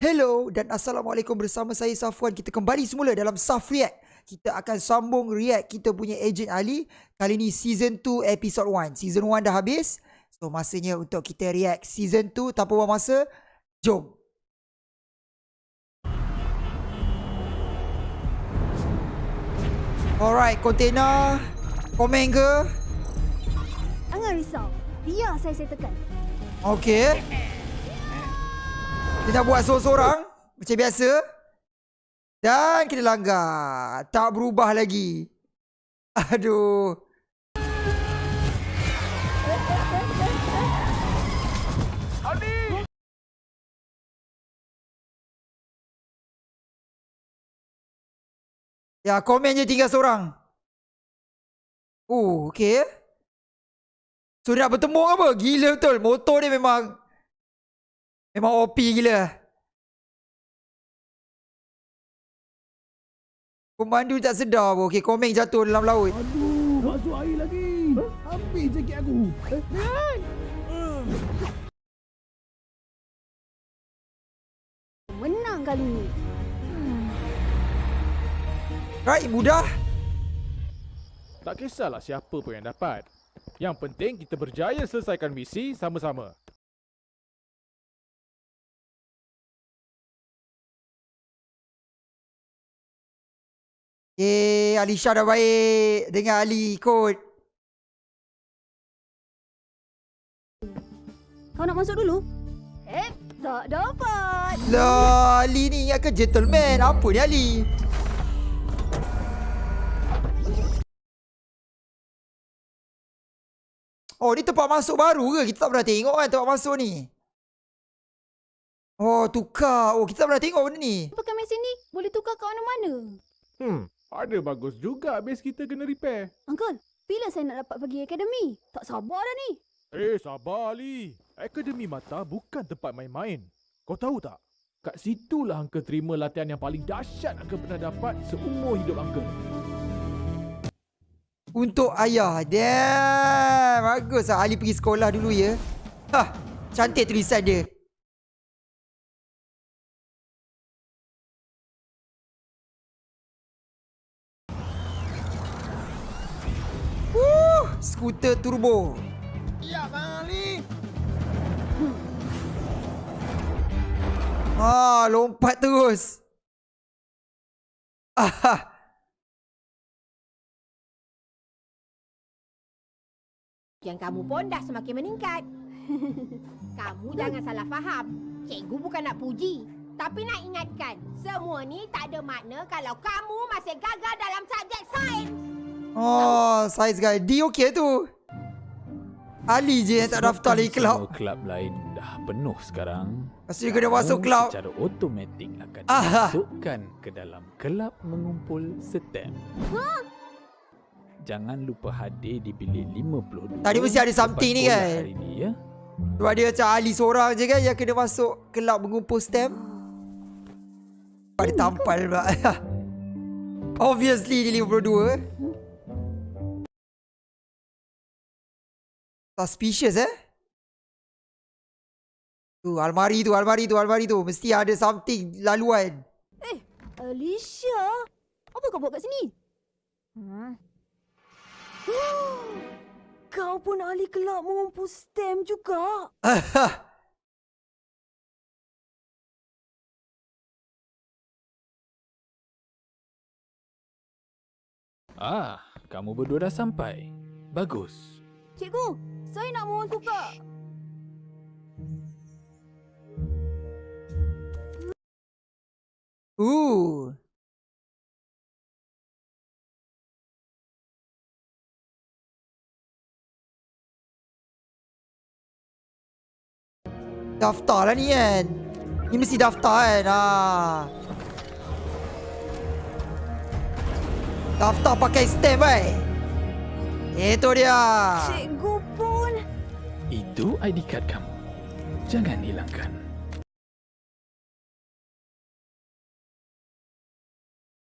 Hello dan Assalamualaikum bersama saya Safwan. Kita kembali semula dalam Saf React. Kita akan sambung react kita punya Agent Ali. Kali ni Season 2 Episode 1. Season 1 dah habis. So masanya untuk kita react Season 2 tanpa buang masa. Jom. Alright, container. Komen ke? Jangan risau. Biar saya settlekan. Okay. Kita buat seorang-seorang. Macam biasa. Dan kita langgar. Tak berubah lagi. Aduh. Ya, komen je tinggal seorang. Oh, okay. So, nak bertemu apa? Gila betul. Motor dia memang... Memang OP gila. Pemandu tak sedar pun. Okay, komen jatuh dalam laut. Aduh, masuk air lagi. Habis jaket aku. Eh! Menang kali ni. Right, mudah. Tak kisahlah siapa pun yang dapat. Yang penting kita berjaya selesaikan misi sama-sama. Eh, Alisha dah baik. Dengan Ali ikut. Kau nak masuk dulu? Eh, tak dapat. Lah, Ali ni ingat ke gentleman. Apa ni Ali? Oh, ni tempat masuk baru ke? Kita tak pernah tengok kan tempat masuk ni. Oh, tukar. Oh, kita tak pernah tengok benda ni. Pakai mesin ni boleh tukar ke mana-mana. Hmm, ada bagus juga base kita kena repair. Uncle, bila saya nak dapat pergi akademi? Tak sabar dah ni. Eh, sabar Ali. Akademi Mata bukan tempat main-main. Kau tahu tak? Kat situlah Uncle terima latihan yang paling dahsyat Uncle pernah dapat seumur hidup Uncle. Untuk ayah. Damn. Bagus lah Ali pergi sekolah dulu ya. Hah. Cantik tulisan dia. Skuter turbo. Ya, Bang Ali. Ah, lompat terus. Ah, Yang kamu pun dah semakin meningkat. kamu jangan salah faham. Cikgu bukan nak puji. Tapi nak ingatkan, semua ni tak ada makna kalau kamu masih gagal dalam subjek sains. Oh, saiz guy. D okey tu. Ali je yang tak daftar lagi kelab. Semua kelab lain dah penuh sekarang. Lepas tu dia kena masuk kelab. Secara automatik akan Ah. dimasukkan ke dalam kelab mengumpul STEM. Jangan lupa hadir di bilik 52. Tadi mesti ada something ni kan? Hari ni ya. Sebab dia macam Ali seorang je kan yang kena masuk kelab mengumpul stamp. Sebab dia tampal pula. Obviously dia 52. Suspicious eh. Tu almari tu, almari tu, almari tu. Mesti ada something laluan. Eh, Alicia. Apa kau buat kat sini? Hmm. Kau pun ahli kelab mengumpul stem juga. Ah, kamu berdua dah sampai. Bagus. Cikgu, saya nak mohon tukar. Ooh. Daftar lah ni kan. Ni mesti daftar kan. Ha. Daftar pakai stamp kan. Itu dia. Cikgu pun. Itu ID card kamu. Jangan hilangkan.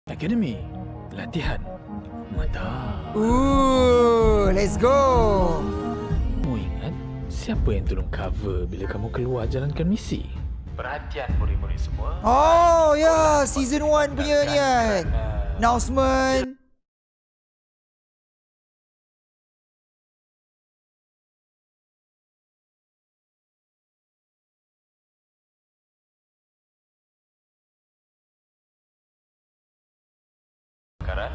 Akademi. Latihan. Mata. Ooh, let's go. Kamu ingat siapa yang tolong cover bila kamu keluar jalankan misi? Perhatian murid-murid semua. Oh ya, season 1 punya ni kan. Kerana Announcement.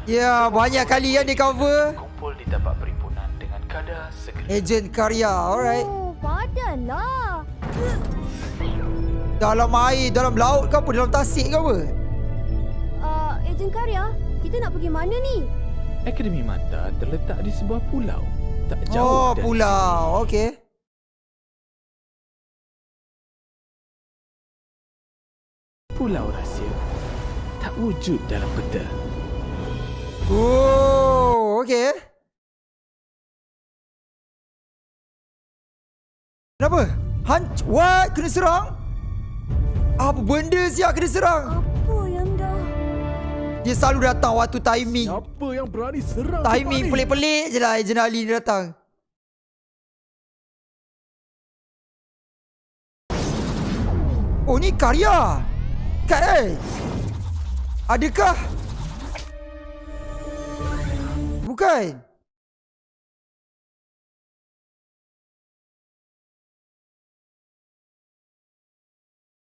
Ya, banyak kali kan dia cover. kumpul di tapak perhimpunan dengan kadar segera. Agent Karya, alright. Oh, padanlah. Dalam air, dalam laut ke apa? Dalam tasik ke apa? Uh, Ejen Karya, kita nak pergi mana ni? Akademi Mata terletak di sebuah pulau. Tak jauh Oh, dari pulau. Okey. sini. Pulau rahsia tak wujud dalam peta. Oh, okey. Kenapa? Hanc what? Kena serang? Apa benda siap kena serang? Apa yang dah... Dia selalu datang waktu timing. Siapa yang berani serang Timing pelik-pelik je lah Agent Ali ni datang. Oh ni karya. Kad eh. Adakah? Bukan.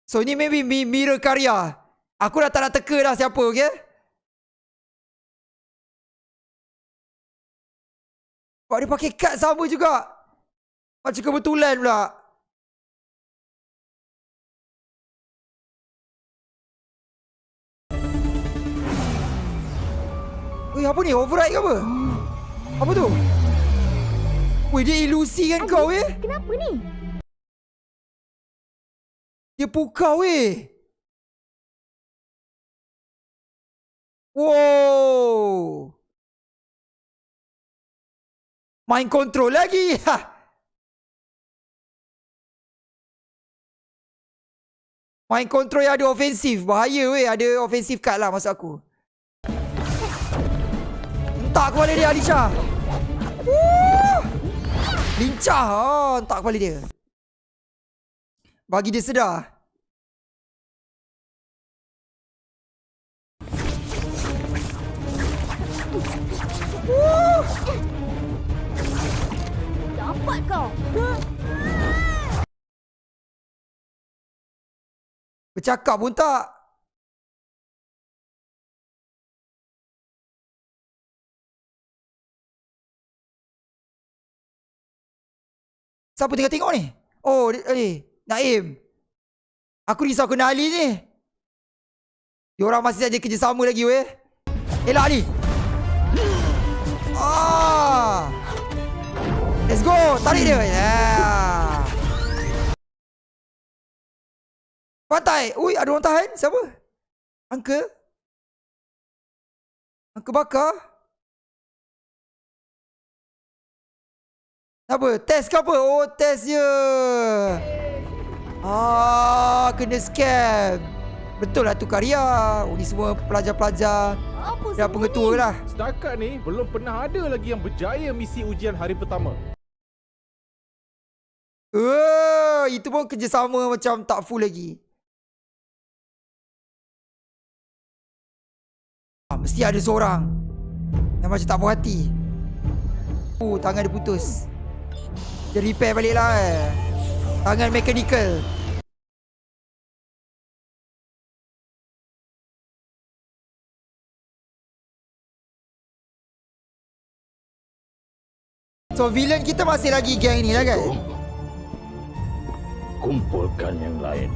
So ni maybe mi- mirror karya. Aku dah tak nak teka dah siapa okay? Sebab dia pakai kad sama juga. Macam kebetulan pula. Weh apa ni? Override ke apa? Apa tu? Weh dia ilusi kan kau eh? Kenapa ni? Dia pukau weh. Wow. Main control lagi. Ha. Main control yang ada ofensif. Bahaya weh. Ada ofensif card lah maksud aku. Entak kepala dia Alisha. Woo! Lincah. Oh, entak kepala dia. Bagi dia sedar. Dapat kau. Bercakap pun tak. Siapa tengah tengok ni? Oh, eh, Naim. Aku risau kena Ali ni. Diorang masih saja kerjasama lagi weh. Elak Ali. Ah. Let's go. Tarik dia. Yeah. Pantai. Ui, ada orang tahan. Siapa? Uncle? Uncle Bakar? Apa? Test ke apa? Oh, test je. Ah, kena scam. Betul lah tu karya. Oh, ni semua pelajar-pelajar Apa dah pengetua ni? lah. Setakat ni belum pernah ada lagi yang berjaya misi ujian hari pertama. Uh, itu pun kerjasama macam tak full lagi. Ah, mesti ada seorang yang macam tak puas hati. Oh, tangan dia putus. Dia repair balik lah eh. Tangan mechanical. So villain kita masih lagi gang ni lah kan? Kumpulkan yang lain.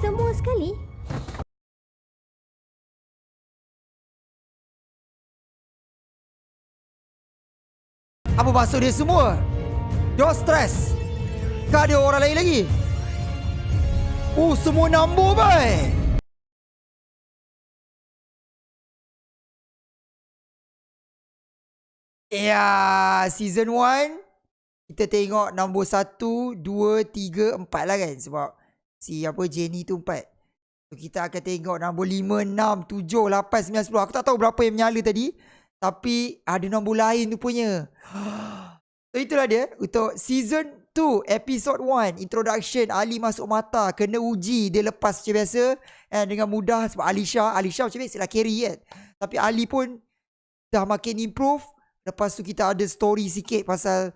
Semua sekali? Apa maksud dia semua? Dia stres. Kau ada orang lain lagi? Oh, semua nombor baik. Ya, season 1 kita tengok nombor 1, 2, 3, 4 lah kan sebab si apa Jenny tu 4. So, kita akan tengok nombor 5, 6, 7, 8, 9, 10. Aku tak tahu berapa yang menyala tadi. Tapi ada nombor lain tu punya. Itulah dia. Untuk season 2 2 episode 1 introduction Ali masuk mata kena uji dia lepas macam biasa and dengan mudah sebab Alisha Alisha macam biasa lah carry kan. Tapi Ali pun dah makin improve. Lepas tu kita ada story sikit pasal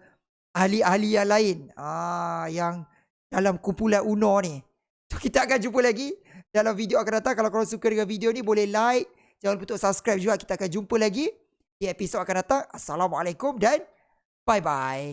ahli-ahli yang lain. Ah yang dalam kumpulan Uno ni. So kita akan jumpa lagi. Dalam video akan datang. Kalau korang suka dengan video ni boleh like. Jangan lupa untuk subscribe juga. Kita akan jumpa lagi. Di episod akan datang. Assalamualaikum dan 拜拜。